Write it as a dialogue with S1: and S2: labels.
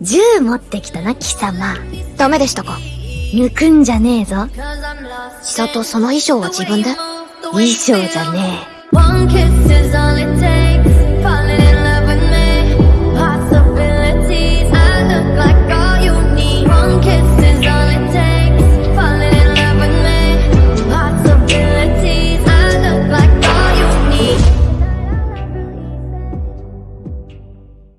S1: 銃持ってきたな、貴様。
S2: ダメでしたか？
S1: 抜くんじゃねえぞ。
S2: 千里その衣装は自分で
S1: 衣装じゃねえ。